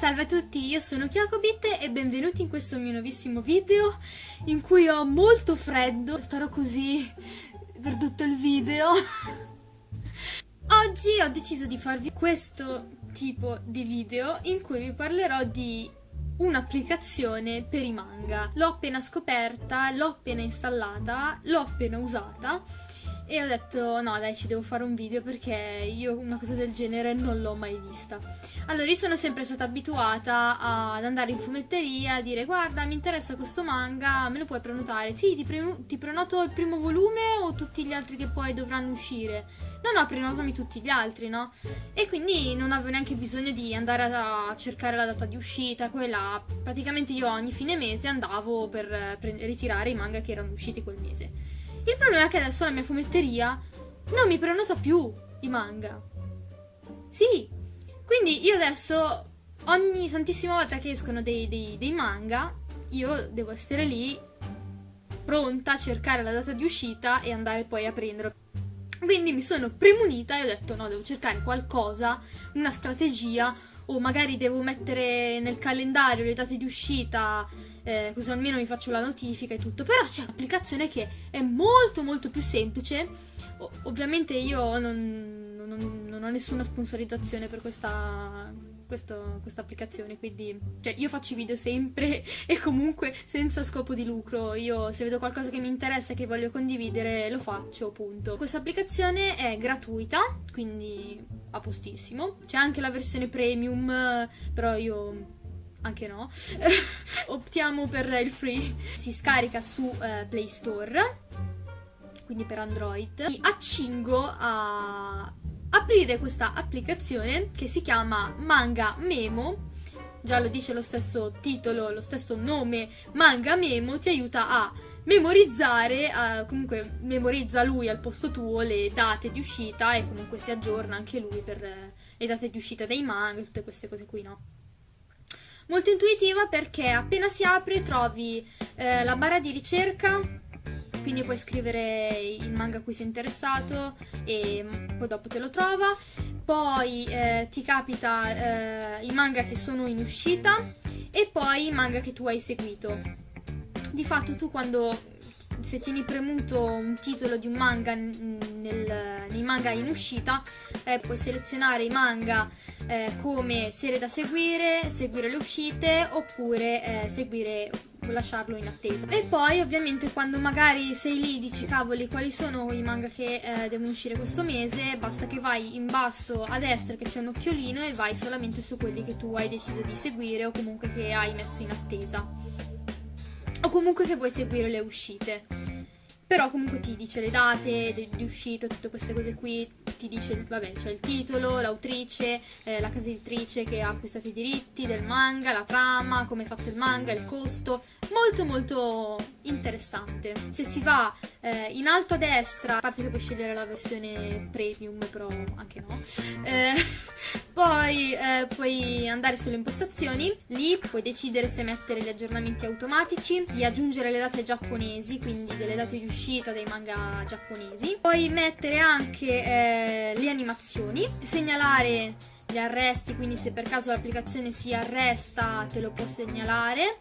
Salve a tutti, io sono Kyokobit e benvenuti in questo mio nuovissimo video in cui ho molto freddo, starò così per tutto il video. Oggi ho deciso di farvi questo tipo di video in cui vi parlerò di un'applicazione per i manga. L'ho appena scoperta, l'ho appena installata, l'ho appena usata e ho detto no dai ci devo fare un video perché io una cosa del genere non l'ho mai vista. Allora io sono sempre stata abituata ad andare in fumetteria a dire guarda mi interessa questo manga, me lo puoi prenotare? Sì ti, pre ti prenoto il primo volume o tutti gli altri che poi dovranno uscire? No no prenotami tutti gli altri no? E quindi non avevo neanche bisogno di andare a cercare la data di uscita, quella praticamente io ogni fine mese andavo per ritirare i manga che erano usciti quel mese. Il problema è che adesso la mia fumetteria non mi prenota più i manga. Sì, quindi io adesso ogni santissima volta che escono dei, dei, dei manga, io devo essere lì pronta a cercare la data di uscita e andare poi a prenderlo. Quindi mi sono premunita e ho detto no, devo cercare qualcosa, una strategia o magari devo mettere nel calendario le date di uscita eh, così almeno mi faccio la notifica e tutto. Però c'è un'applicazione che è molto molto più semplice. O- ovviamente io non, non, non, ho nessuna sponsorizzazione per questa, questa applicazione, quindi cioè, io faccio i video sempre e comunque senza scopo di lucro. Io se vedo qualcosa che mi interessa e che voglio condividere lo faccio, punto. Questa applicazione è gratuita, quindi a postissimo. C'è anche la versione premium, però io anche no, optiamo per il free. Si scarica su eh, Play Store, quindi per Android. Mi accingo a aprire questa applicazione che si chiama Manga Memo. Già lo dice lo stesso titolo, lo stesso nome, Manga Memo ti aiuta a memorizzare, uh, comunque memorizza lui al posto tuo le date di uscita e comunque si aggiorna anche lui per uh, le date di uscita dei manga, tutte queste cose qui, no? Molto intuitiva perché appena si apre trovi eh, la barra di ricerca, quindi puoi scrivere il manga a cui sei interessato e poi dopo te lo trova. Poi eh, ti capita eh, i manga che sono in uscita e poi i manga che tu hai seguito. Di fatto tu quando se tieni premuto un titolo di un manga nel, nei manga in uscita, eh, puoi selezionare i manga eh, come serie da seguire, seguire le uscite oppure eh, seguire lasciarlo in attesa. E poi ovviamente quando magari sei lì dici cavoli quali sono i manga che eh, devono uscire questo mese, basta che vai in basso a destra che c'è un occhiolino e vai solamente su quelli che tu hai deciso di seguire o comunque che hai messo in attesa. O comunque che vuoi seguire le uscite. Però comunque ti dice le date di, uscita, tutte queste cose qui, ti dice, vabbè, c'è il titolo, l'autrice, eh, la casa editrice che ha acquistato i diritti del manga, la trama, come è fatto il manga, il costo, molto molto interessante. Se si va eh, in alto a destra, a parte che puoi scegliere la versione premium, però anche no, eh, poi eh, puoi andare sulle impostazioni, lì puoi decidere se mettere gli aggiornamenti automatici, di aggiungere le date giapponesi, quindi delle date di uscita dei manga giapponesi, puoi mettere anche eh, le animazioni, segnalare gli arresti, quindi se per caso l'applicazione si arresta te lo può segnalare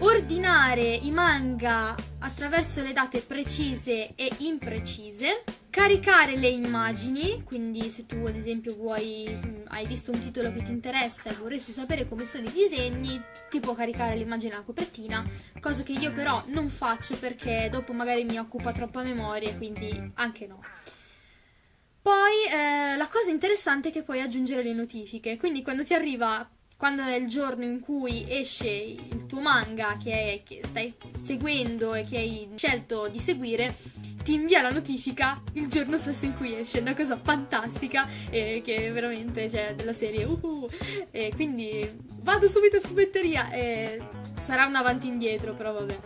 ordinare i manga attraverso le date precise e imprecise, caricare le immagini, quindi se tu ad esempio vuoi, mm, hai visto un titolo che ti interessa e vorresti sapere come sono i disegni, ti può caricare l'immagine alla copertina, cosa che io però non faccio perché dopo magari mi occupa troppa memoria, quindi anche no. Poi eh, la cosa interessante è che puoi aggiungere le notifiche, quindi quando ti arriva quando è il giorno in cui esce il tuo manga che, è, che stai seguendo e che hai scelto di seguire, ti invia la notifica il giorno stesso in cui esce, è una cosa fantastica e che veramente c'è cioè, della serie. Uhu, e quindi vado subito in fumetteria e sarà un avanti indietro però vabbè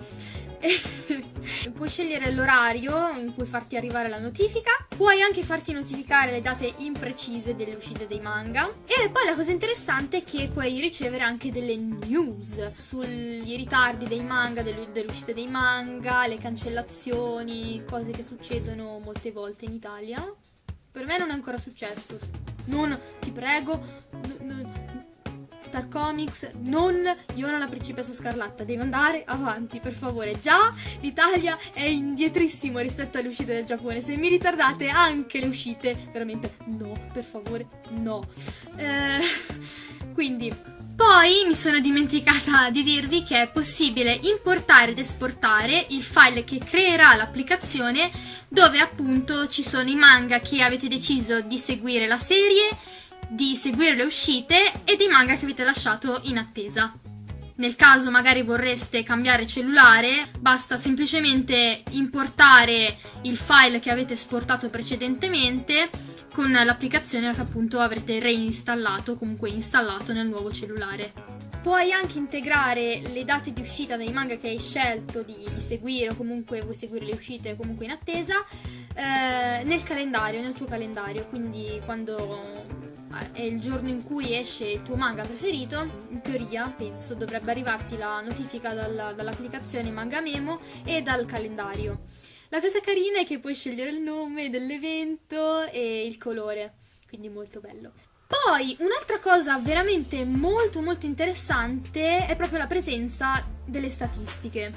puoi scegliere l'orario in cui farti arrivare la notifica, puoi anche farti notificare le date imprecise delle uscite dei manga e poi la cosa interessante è che puoi ricevere anche delle news sugli ritardi dei manga, delle, uscite dei manga, le cancellazioni, cose che succedono molte volte in Italia. Per me non è ancora successo. Non, ti prego, Star Comics, non Yona la principessa scarlatta, deve andare avanti, per favore. Già l'Italia è indietrissimo rispetto alle uscite del Giappone. Se mi ritardate anche le uscite, veramente no, per favore, no. Eh, quindi poi mi sono dimenticata di dirvi che è possibile importare ed esportare il file che creerà l'applicazione dove appunto ci sono i manga che avete deciso di seguire la serie, di seguire le uscite e dei manga che avete lasciato in attesa. Nel caso magari vorreste cambiare cellulare, basta semplicemente importare il file che avete esportato precedentemente con l'applicazione che appunto avrete reinstallato o comunque installato nel nuovo cellulare. Puoi anche integrare le date di uscita dei manga che hai scelto di, di seguire o comunque vuoi seguire le uscite comunque in attesa eh, nel calendario, nel tuo calendario, quindi quando è il giorno in cui esce il tuo manga preferito, in teoria penso dovrebbe arrivarti la notifica dalla, dall'applicazione Manga Memo e dal calendario. La cosa carina è che puoi scegliere il nome dell'evento e il colore, quindi molto bello. Poi un'altra cosa veramente molto molto interessante è proprio la presenza delle statistiche.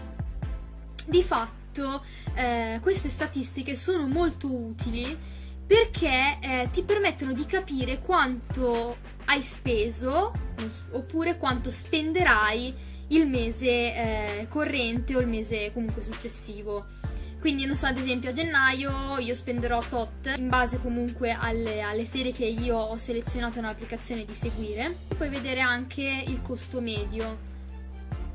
Di fatto eh, queste statistiche sono molto utili perché eh, ti permettono di capire quanto hai speso oppure quanto spenderai il mese eh, corrente o il mese comunque successivo. Quindi, non so, ad esempio a gennaio io spenderò tot in base comunque alle, alle serie che io ho selezionato nell'applicazione di seguire. Puoi vedere anche il costo medio.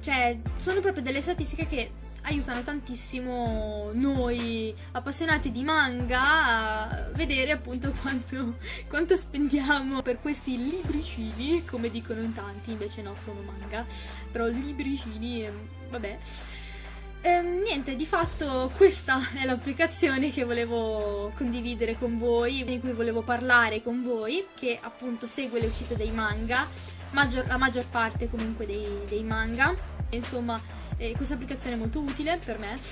Cioè, sono proprio delle statistiche che aiutano tantissimo noi appassionati di manga a vedere appunto quanto, quanto spendiamo per questi libricini, come dicono in tanti, invece no, sono manga, però libricini, ehm, vabbè. Ehm, niente, di fatto questa è l'applicazione che volevo condividere con voi, di cui volevo parlare con voi, che appunto segue le uscite dei manga, maggior, la maggior parte comunque dei, dei manga. Insomma, eh, questa applicazione è molto utile per me.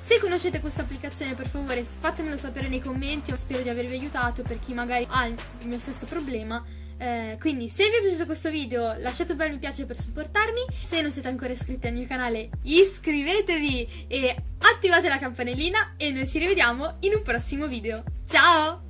Se conoscete questa applicazione per favore fatemelo sapere nei commenti, spero di avervi aiutato per chi magari ha il mio stesso problema eh, quindi se vi è piaciuto questo video lasciate un bel mi piace per supportarmi, se non siete ancora iscritti al mio canale iscrivetevi e attivate la campanellina e noi ci rivediamo in un prossimo video. Ciao!